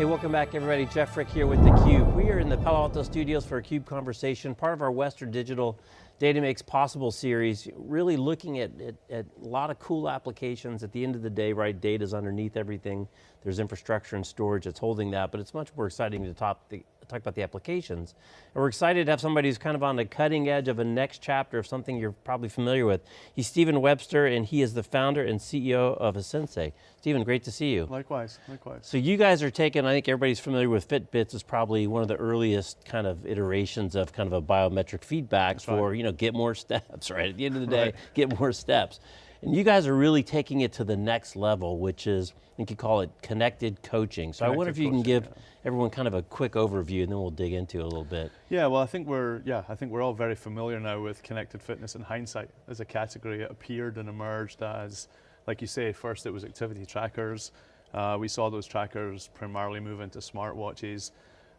Hey, welcome back everybody. Jeff Frick here with theCUBE. We are in the Palo Alto studios for a CUBE conversation, part of our Western Digital Data Makes Possible series, really looking at, at, at, a lot of cool applications. At the end of the day, right, data's underneath everything. There's infrastructure and storage that's holding that, but it's much more exciting to top the, talk about the applications. And we're excited to have somebody who's kind of on the cutting edge of a next chapter of something you're probably familiar with. He's Stephen Webster, and he is the founder and CEO of Asensei. Stephen, great to see you. Likewise, likewise. So you guys are taking, I think everybody's familiar with Fitbits is probably one of the earliest kind of iterations of kind of a biometric feedback That's for, right. you know, get more steps, right? At the end of the day, right. get more steps. And you guys are really taking it to the next level, which is, I think you call it connected coaching. So connected I wonder if you can give yeah. everyone kind of a quick overview and then we'll dig into it a little bit. Yeah, well I think we're, yeah, I think we're all very familiar now with connected fitness in hindsight as a category. It appeared and emerged as, like you say, first it was activity trackers. Uh, we saw those trackers primarily move into smartwatches.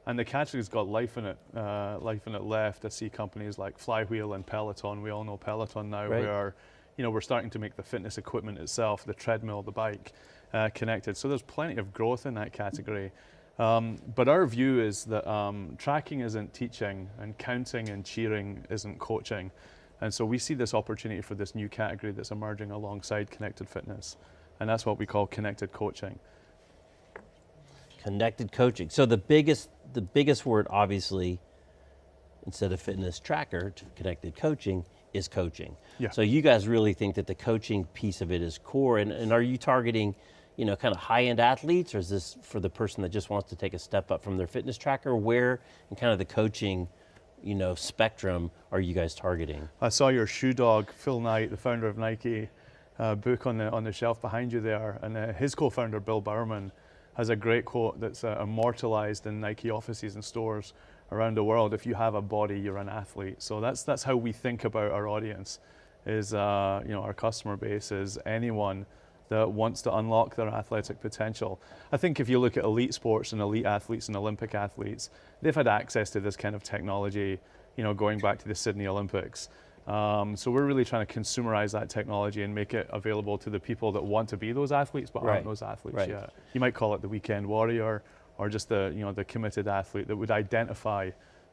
And the category's got life in it, uh, life in it left. I see companies like Flywheel and Peloton. We all know Peloton now, right. where you know, we're starting to make the fitness equipment itself, the treadmill, the bike, uh, connected. So there's plenty of growth in that category. Um, but our view is that um, tracking isn't teaching and counting and cheering isn't coaching. And so we see this opportunity for this new category that's emerging alongside connected fitness. And that's what we call connected coaching. Connected coaching. So the biggest, the biggest word obviously, instead of fitness tracker connected coaching, is coaching. Yeah. So you guys really think that the coaching piece of it is core, and, and are you targeting you know, kind of high-end athletes, or is this for the person that just wants to take a step up from their fitness tracker? Where in kind of the coaching you know, spectrum are you guys targeting? I saw your shoe dog, Phil Knight, the founder of Nike, uh, book on the, on the shelf behind you there, and uh, his co-founder, Bill Bowerman, has a great quote that's uh, immortalized in Nike offices and stores around the world. If you have a body, you're an athlete. So that's, that's how we think about our audience, is uh, you know, our customer base is anyone that wants to unlock their athletic potential. I think if you look at elite sports and elite athletes and Olympic athletes, they've had access to this kind of technology, you know, going back to the Sydney Olympics. Um, so we're really trying to consumerize that technology and make it available to the people that want to be those athletes but right. aren't those athletes right. yet. You might call it the weekend warrior or just the, you know, the committed athlete that would identify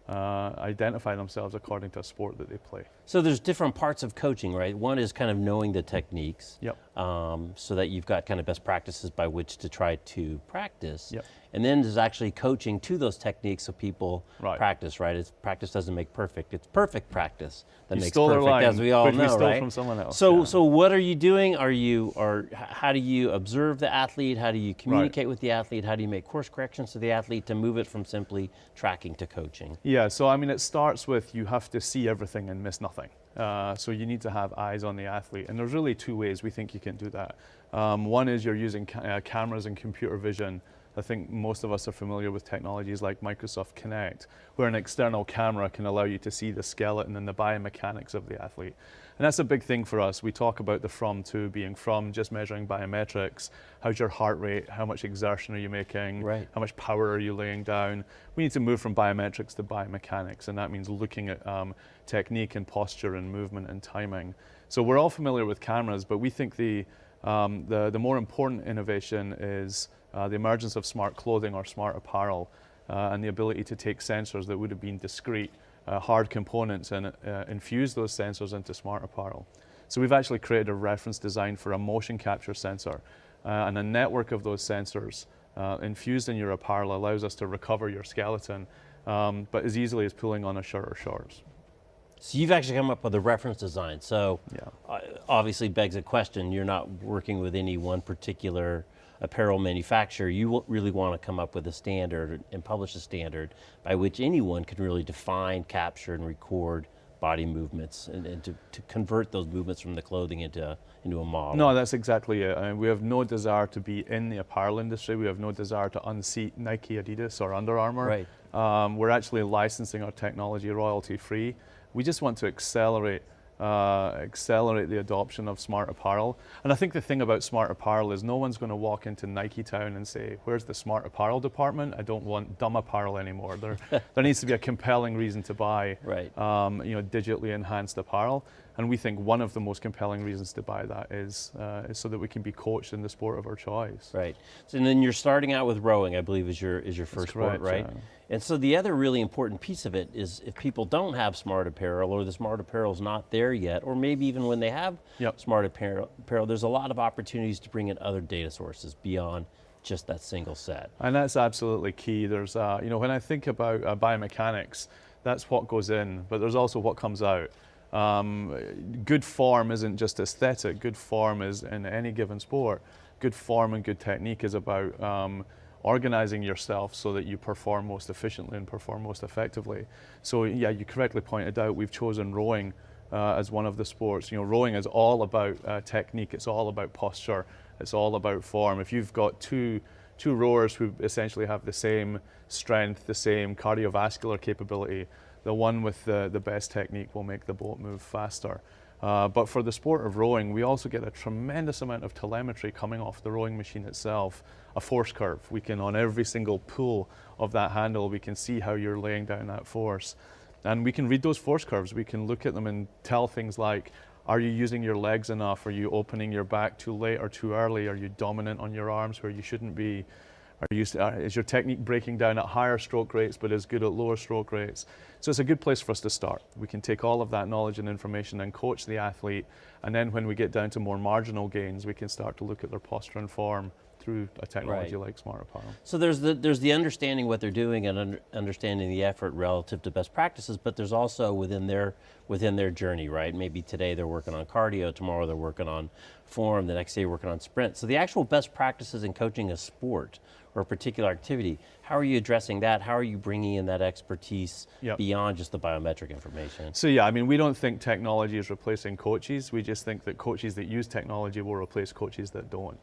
uh, identify themselves according to a sport that they play. So there's different parts of coaching, right? One is kind of knowing the techniques, yep. Um, so that you've got kind of best practices by which to try to practice. Yep. And then there's actually coaching to those techniques so people right. practice, right? It's, practice doesn't make perfect, it's perfect practice that you makes perfect, line, as we all know, we right? from someone else. So, yeah. so what are you doing? Are you, or how do you observe the athlete? How do you communicate right. with the athlete? How do you make course corrections to the athlete to move it from simply tracking to coaching? Yeah, so I mean, it starts with you have to see everything and miss nothing. Uh, so you need to have eyes on the athlete. And there's really two ways we think you can do that. Um, one is you're using ca uh, cameras and computer vision I think most of us are familiar with technologies like Microsoft Kinect, where an external camera can allow you to see the skeleton and the biomechanics of the athlete. And that's a big thing for us. We talk about the from to being from just measuring biometrics. How's your heart rate? How much exertion are you making? Right. How much power are you laying down? We need to move from biometrics to biomechanics, and that means looking at um, technique and posture and movement and timing. So we're all familiar with cameras, but we think the, um, the, the more important innovation is the emergence of smart clothing or smart apparel, uh, and the ability to take sensors that would have been discrete, uh, hard components and uh, infuse those sensors into smart apparel. So we've actually created a reference design for a motion capture sensor, uh, and a network of those sensors uh, infused in your apparel allows us to recover your skeleton, um, but as easily as pulling on a shirt or shorts. So you've actually come up with a reference design. So yeah. obviously begs a question, you're not working with any one particular apparel manufacturer, you really want to come up with a standard and publish a standard by which anyone can really define, capture, and record body movements and, and to, to, convert those movements from the clothing into, into a model. No, that's exactly it. I mean, we have no desire to be in the apparel industry. We have no desire to unseat Nike, Adidas, or Under Armour. Right. Um, we're actually licensing our technology royalty free. We just want to accelerate uh, accelerate the adoption of smart apparel. And I think the thing about smart apparel is no one's going to walk into Nike Town and say, "Where's the smart apparel department? I don't want dumb apparel anymore." There, there needs to be a compelling reason to buy, Right. um, you know, digitally enhanced apparel. And we think one of the most compelling reasons to buy that is, uh, is so that we can be coached in the sport of our choice. Right. So, and then you're starting out with rowing, I believe, is your is your first correct, sport, right? yeah. And so the other really important piece of it is if people don't have smart apparel or the smart apparel is not there yet, or maybe even when they have Yep. smart apparel, apparel, there's a lot of opportunities to bring in other data sources beyond just that single set. And that's absolutely key. There's, uh, you know, when I think about uh, biomechanics, that's what goes in, but there's also what comes out. Um, good form isn't just aesthetic. Good form is in any given sport. Good form and good technique is about um, organizing yourself so that you perform most efficiently and perform most effectively. So yeah, you correctly pointed out we've chosen rowing uh, as one of the sports. You know, rowing is all about uh, technique. It's all about posture. It's all about form. If you've got two two rowers who essentially have the same strength, the same cardiovascular capability, the one with the, the best technique will make the boat move faster. Uh, but for the sport of rowing, we also get a tremendous amount of telemetry coming off the rowing machine itself. A force curve. We can, on every single pull of that handle, we can see how you're laying down that force. And we can read those force curves. We can look at them and tell things like, are you using your legs enough? Are you opening your back too late or too early? Are you dominant on your arms where you shouldn't be? Are you, uh, is your technique breaking down at higher stroke rates but is good at lower stroke rates? So it's a good place for us to start. We can take all of that knowledge and information and coach the athlete, and then when we get down to more marginal gains, we can start to look at their posture and form through a technology Right. like Smart Apparel. So there's the there's the understanding what they're doing and under, understanding the effort relative to best practices, but there's also within their within their journey, right? Maybe today they're working on cardio, tomorrow they're working on form, the next day they're working on sprint. So the actual best practices in coaching a sport or a particular activity, how are you addressing that? How are you bringing in that expertise Yep. beyond just the biometric information? So yeah, I mean, we don't think technology is replacing coaches. We just think that coaches that use technology will replace coaches that don't.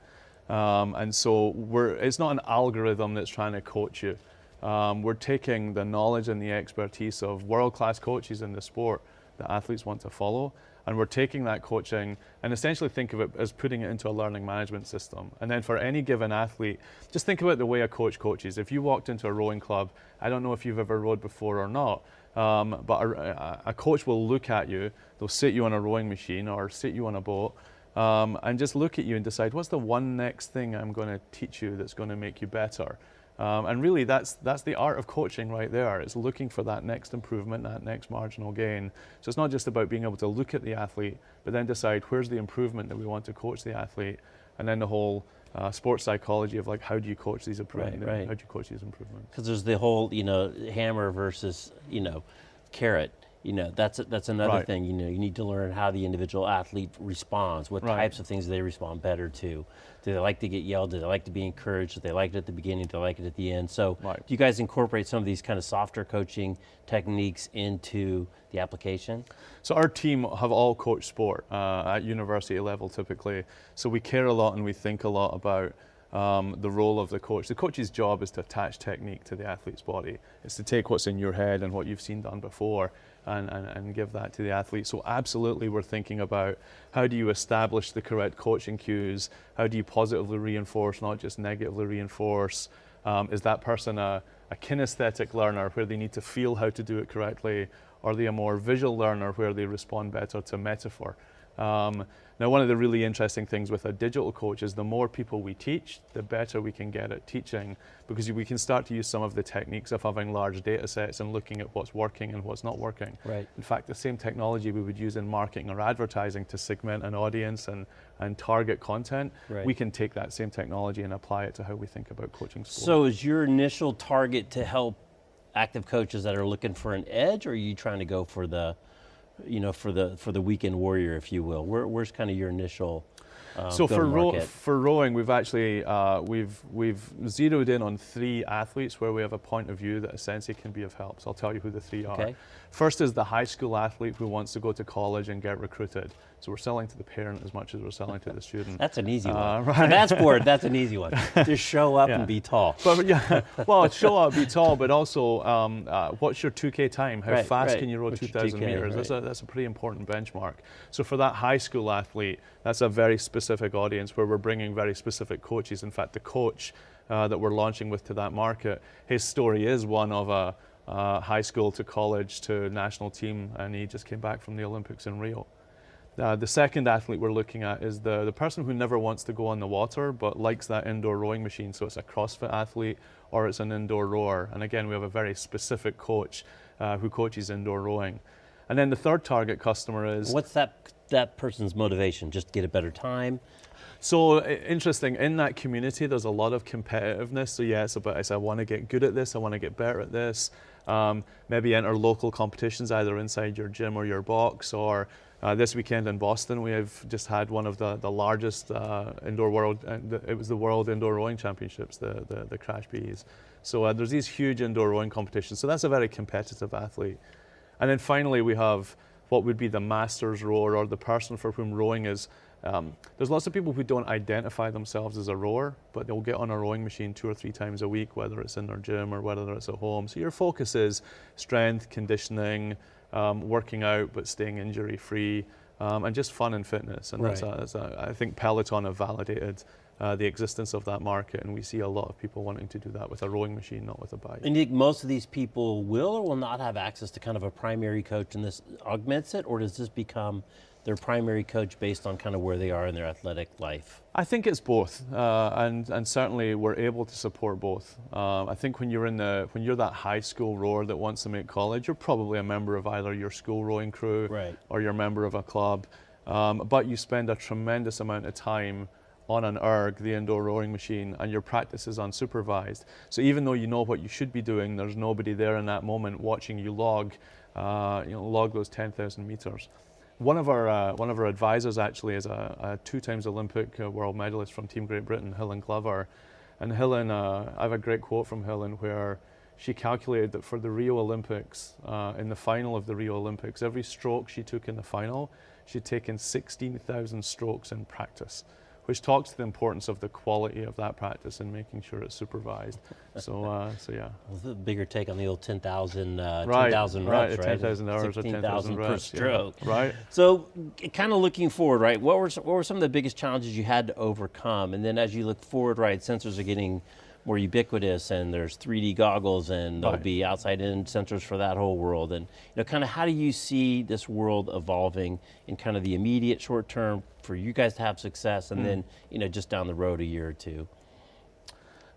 Um, and so we're, it's not an algorithm that's trying to coach you. Um, we're taking the knowledge and the expertise of world-class coaches in the sport that athletes want to follow, and we're taking that coaching and essentially think of it as putting it into a learning management system. And then for any given athlete, just think about the way a coach coaches. If you walked into a rowing club, I don't know if you've ever rowed before or not, um, but a- a coach will look at you, they'll sit you on a rowing machine or sit you on a boat, um, and just look at you and decide what's the one next thing I'm going to teach you that's going to make you better. Um, and really, that's that's the art of coaching right there. It's looking for that next improvement, that next marginal gain. So it's not just about being able to look at the athlete, but then decide where's the improvement that we want to coach the athlete, and then the whole uh, sports psychology of like how do you coach these improvements? right. How do you coach these improvements? because there's the whole you know hammer versus you know carrot you know that's that's another Right. thing you know you need to learn how the individual athlete responds what Right. types of things they respond better to do they like to get yelled do they like to be encouraged do they like it at the beginning do they like it at the end so Right. do you guys incorporate some of these kind of softer coaching techniques into the application So our team have all coached sport uh, at university level typically. So we care a lot and we think a lot about um, the role of the coach. The coach's job is to attach technique to the athlete's body. It's to take what's in your head and what you've seen done before and, and, and give that to the athlete. So absolutely we're thinking about how do you establish the correct coaching cues? How do you positively reinforce, not just negatively reinforce? Um, is that person a, a kinesthetic learner where they need to feel how to do it correctly? Or are they a more visual learner where they respond better to metaphor? Um, now, one of the really interesting things with a digital coach is the more people we teach, the better we can get at teaching because we can start to use some of the techniques of having large data sets and looking at what's working and what's not working. Right. In fact, the same technology we would use in marketing or advertising to segment an audience and, and target content, Right. we can take that same technology and apply it to how we think about coaching so is your initial target to help active coaches that are looking for an edge or are you trying to go for the you know for the for the weekend warrior if you will Where, where's kind of your initial um, so for, row, for rowing, we've actually uh, we've we've zeroed in on three athletes where we have a point of view that essentially can be of help. So I'll tell you who the three are. First is the high school athlete who wants to go to college and get recruited. So we're selling to the parent as much as we're selling to the student. That's an easy Uh, one. right. For that sport, that's an easy one. Just show up Yeah. and be tall. But yeah, well, show up, be tall, but also, um, uh, what's your 2K time? How Right, fast right. can you row 2,000 2K, meters? That's a that's a pretty important benchmark. So for that high school athlete, that's a very specific audience where we're bringing very specific coaches. In fact, the coach uh, that we're launching with to that market, his story is one of a uh, high school to college to national team, and he just came back from the Olympics in Rio. Uh, the second athlete we're looking at is the, the person who never wants to go on the water but likes that indoor rowing machine. So it's a CrossFit athlete or it's an indoor rower. And again, we have a very specific coach uh, who coaches indoor rowing. And then the third target customer is What's that that person's motivation? Just get a better time? So interesting. In that community, there's a lot of competitiveness. So yeah, it's about it's, I want to get good at this. I want to get better at this. Um, maybe enter local competitions either inside your gym or your box. Or uh, this weekend in Boston, we have just had one of the the largest uh, indoor world. Uh, it was the World Indoor Rowing Championships, the the, the CRASH-Bs. So uh, there's these huge indoor rowing competitions. So that's a very competitive athlete. And then finally, we have what would be the master's rower or the person for whom rowing is. Um, there's lots of people who don't identify themselves as a rower, but they'll get on a rowing machine two or three times a week, whether it's in their gym or whether it's at home. So your focus is strength, conditioning, um, working out, but staying injury free, um, and just fun and fitness. And that's, Right. a, that's a, I think Peloton have validated uh, the existence of that market, and we see a lot of people wanting to do that with a rowing machine, not with a bike. And you think most of these people will or will not have access to kind of a primary coach and this augments it, or does this become their primary coach based on kind of where they are in their athletic life? I think it's both, uh, and and certainly we're able to support both. Um, I think when you're in the when you're that high school rower that wants to make college, you're probably a member of either your school rowing crew Right. or you're a member of a club, um, but you spend a tremendous amount of time on an erg, the indoor rowing machine, and your practice is unsupervised. So even though you know what you should be doing, there's nobody there in that moment watching you log, uh, you know, log those 10,000 meters. One of our uh, one of our advisors actually is a, a two times Olympic uh, world medalist from Team Great Britain, Helen Glover, and Helen. Uh, I have a great quote from Helen where she calculated that for the Rio Olympics, uh, in the final of the Rio Olympics, every stroke she took in the final, she'd taken 16,000 strokes in practice, which talks to the importance of the quality of that practice and making sure it's supervised. So, uh, so yeah. Well, the bigger take on the old 10,000 uh, Right, 10,000 right, reps, right? 10,000 hours or 10,000 per reps. yeah. Right. So, kind of looking forward, right? What were what were some of the biggest challenges you had to overcome? And then, as you look forward, right, sensors are getting more ubiquitous, and there's 3D goggles, and there'll Right. be outside-in sensors for that whole world. And you know, kind of how do you see this world evolving in kind of the immediate short term for you guys to have success, and then you know, just down the road a year or two?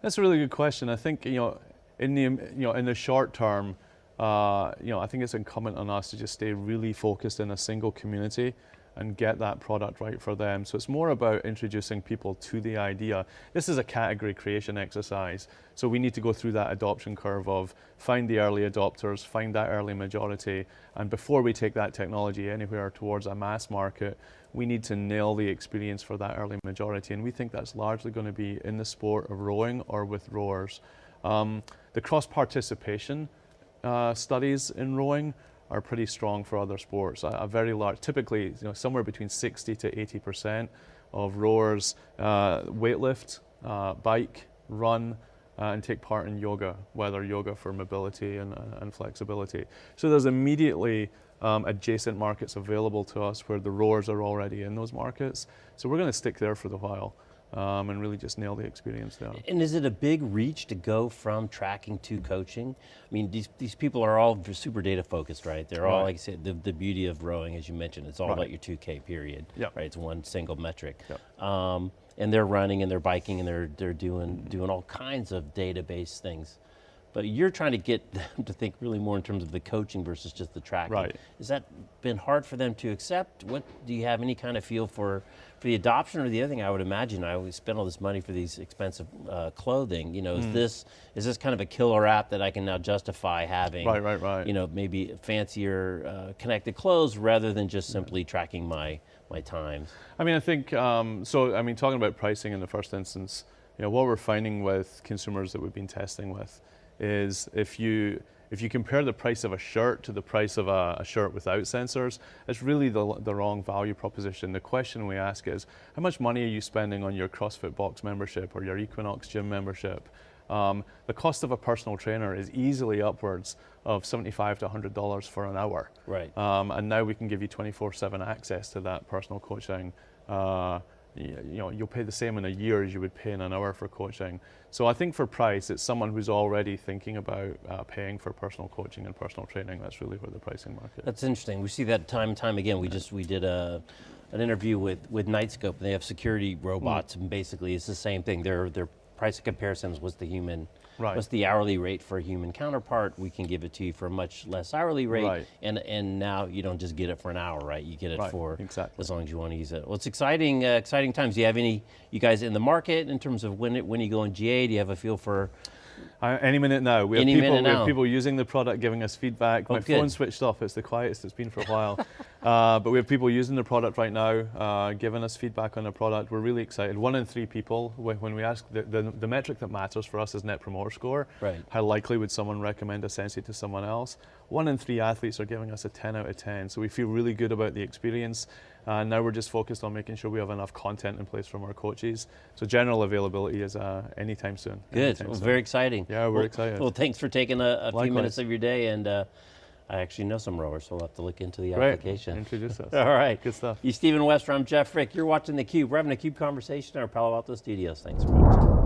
That's a really good question. I think you know, in the you know in the short term, uh, you know, I think it's incumbent on us to just stay really focused in a single community and get that product right for them. So it's more about introducing people to the idea. This is a category creation exercise. So we need to go through that adoption curve of find the early adopters, find that early majority, and before we take that technology anywhere towards a mass market, we need to nail the experience for that early majority. And we think that's largely going to be in the sport of rowing or with rowers. Um, the cross participation uh, studies in rowing are pretty strong for other sports. A, a very large, typically, you know, somewhere between 60 to 80 percent of rowers uh, weightlift, uh, bike, run, uh, and take part in yoga, whether yoga for mobility and, uh, and flexibility. So there's immediately um, adjacent markets available to us where the rowers are already in those markets. So we're going to stick there for the while um, and really just nail the experience down. And is it a big reach to go from tracking to coaching? I mean, these, these people are all super data focused, right? They're all, like I said, the, the beauty of rowing, as you mentioned, it's all Right. about your 2K period, Yep. right? It's one single metric. Yep. Um, and they're running and they're biking and they're, they're doing, doing all kinds of database things. But you're trying to get them to think really more in terms of the coaching versus just the tracking. Right. Has that been hard for them to accept? What do you have any kind of feel for for the adoption? Or the other thing I would imagine, I always spend all this money for these expensive uh, clothing. You know, Hmm. is this is this kind of a killer app that I can now justify having? Right, right, right. You know, maybe fancier uh, connected clothes rather than just simply tracking my my times. I mean, I think um, so. I mean, talking about pricing in the first instance, you know, what we're finding with consumers that we've been testing with is if you if you compare the price of a shirt to the price of a, a shirt without sensors, it's really the, the wrong value proposition. The question we ask is, how much money are you spending on your CrossFit Box membership or your Equinox gym membership? Um, the cost of a personal trainer is easily upwards of 75 to $100 for an hour. Right. Um, and now we can give you 24/7 access to that personal coaching. Uh, you know, you'll pay the same in a year as you would pay in an hour for coaching. So I think for price, it's someone who's already thinking about uh, paying for personal coaching and personal training. That's really where the pricing market. That's interesting. We see that time and time again. We just we did a an interview with with Knightscope. And they have security robots, and basically it's the same thing. Their their price comparisons was the human. Right. What's the hourly rate for a human counterpart? We can give it to you for a much less hourly rate, Right. and and now you don't just get it for an hour, right? You get it Right, for exactly. as long as you want to use it. Well, it's exciting, uh, exciting times. Do you have any you guys in the market in terms of when it, when you go in GA? Do you have a feel for? Uh, any minute now. We have, people, we have people using the product, giving us feedback. My Oh, good. phone switched off. It's the quietest it's been for a while. uh, but we have people using the product right now, uh, giving us feedback on the product. We're really excited. One in three people, when, we ask, the, the, the metric that matters for us is Net Promoter Score. Right. How likely would someone recommend Asensei to someone else? One in three athletes are giving us a 10 out of 10. So we feel really good about the experience. Uh, now we're just focused on making sure we have enough content in place from our coaches. So general availability is uh, anytime soon. Good. anytime Well, soon. very exciting. Yeah, we're Well- excited. Well, thanks for taking a, a few minutes of your day, and uh, I actually know some rowers, so we'll have to look into the Great. application. Introduce us. All right. Good stuff. You, Stephen Webster. I'm Jeff Frick. You're watching theCUBE. We're having a CUBE conversation in our Palo Alto studios. Thanks for watching.